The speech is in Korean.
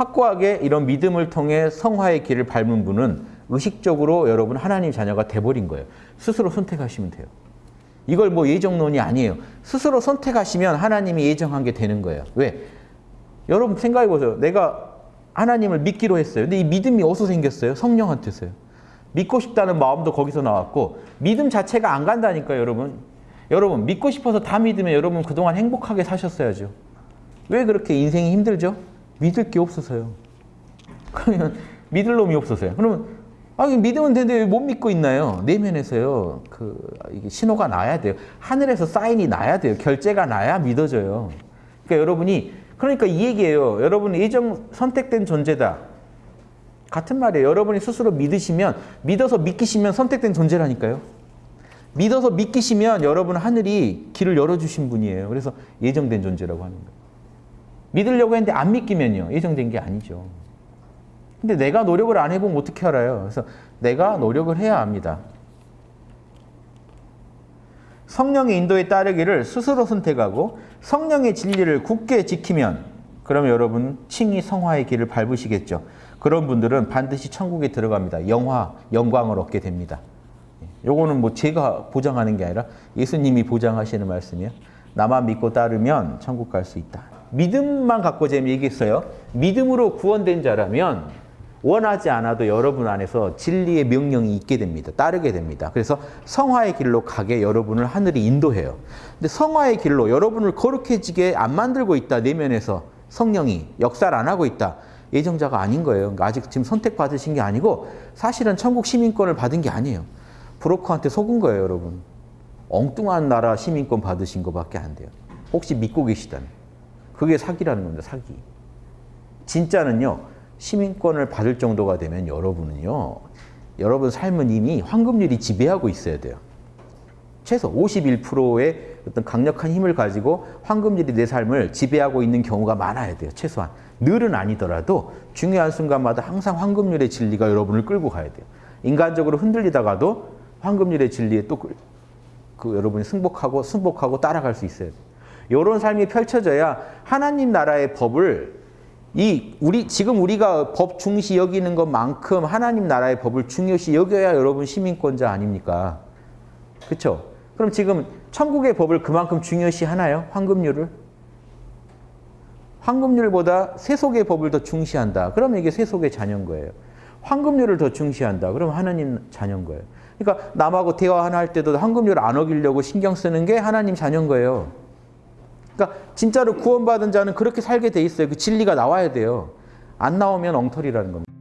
확고하게 이런 믿음을 통해 성화의 길을 밟은 분은 의식적으로 여러분 하나님 자녀가 돼버린 거예요. 스스로 선택하시면 돼요. 이걸 뭐 예정론이 아니에요. 스스로 선택하시면 하나님이 예정한 게 되는 거예요. 왜? 여러분 생각해 보세요. 내가 하나님을 믿기로 했어요. 근데 이 믿음이 어디서 생겼어요? 성령한테서요. 믿고 싶다는 마음도 거기서 나왔고 믿음 자체가 안 간다니까요, 여러분. 여러분 믿고 싶어서 다 믿으면 여러분 그동안 행복하게 사셨어야죠. 왜 그렇게 인생이 힘들죠? 믿을 게 없어서요. 그러면 믿을 놈이 없어서요. 그러면 아, 믿으면 되는데 왜못 믿고 있나요? 내면에서요. 그 신호가 나야 돼요. 하늘에서 사인이 나야 돼요. 결제가 나야 믿어져요. 그러니까 여러분이 그러니까 이 얘기예요. 여러분 예정 선택된 존재다. 같은 말이에요. 여러분이 스스로 믿으시면 믿어서 믿기시면 선택된 존재라니까요. 믿어서 믿기시면 여러분 하늘이 길을 열어주신 분이에요. 그래서 예정된 존재라고 하는 거예요. 믿으려고 했는데 안 믿기면요. 예정된 게 아니죠. 근데 내가 노력을 안 해보면 어떻게 알아요? 그래서 내가 노력을 해야 합니다. 성령의 인도에 따르기를 스스로 선택하고 성령의 진리를 굳게 지키면 그러면 여러분 칭의 성화의 길을 밟으시겠죠. 그런 분들은 반드시 천국에 들어갑니다. 영화, 영광을 얻게 됩니다. 요거는 뭐 제가 보장하는 게 아니라 예수님이 보장하시는 말씀이에요. 나만 믿고 따르면 천국 갈 수 있다. 믿음만 갖고 얘기했어요. 믿음으로 구원된 자라면 원하지 않아도 여러분 안에서 진리의 명령이 있게 됩니다. 따르게 됩니다. 그래서 성화의 길로 가게 여러분을 하늘이 인도해요. 근데 성화의 길로 여러분을 거룩해지게 안 만들고 있다. 내면에서 성령이 역사를 안 하고 있다. 예정자가 아닌 거예요. 그러니까 아직 지금 선택받으신 게 아니고 사실은 천국 시민권을 받은 게 아니에요. 브로커한테 속은 거예요, 여러분. 엉뚱한 나라 시민권 받으신 것밖에 안 돼요. 혹시 믿고 계시다면. 그게 사기라는 겁니다, 사기. 진짜는요, 시민권을 받을 정도가 되면 여러분은요, 여러분 삶은 이미 황금률이 지배하고 있어야 돼요. 최소 51%의 어떤 강력한 힘을 가지고 황금률이 내 삶을 지배하고 있는 경우가 많아야 돼요, 최소한. 늘은 아니더라도 중요한 순간마다 항상 황금률의 진리가 여러분을 끌고 가야 돼요. 인간적으로 흔들리다가도 황금률의 진리에 또 그 여러분이 승복하고 승복하고 따라갈 수 있어요. 이런 삶이 펼쳐져야 하나님 나라의 법을 이 우리 지금 우리가 법 중시 여기는 것만큼 하나님 나라의 법을 중요시 여겨야 여러분 시민권자 아닙니까? 그렇죠? 그럼 지금 천국의 법을 그만큼 중요시 하나요? 황금률을? 황금률보다 세속의 법을 더 중시한다. 그러면 이게 세속의 자녀인 거예요. 황금률을 더 중시한다. 그러면 하나님 자녀인 거예요. 그러니까 남하고 대화 하나 할 때도 황금률 안 어기려고 신경 쓰는 게 하나님 자녀인 거예요. 그러니까 진짜로 구원받은 자는 그렇게 살게 돼 있어요. 그 진리가 나와야 돼요. 안 나오면 엉터리라는 겁니다.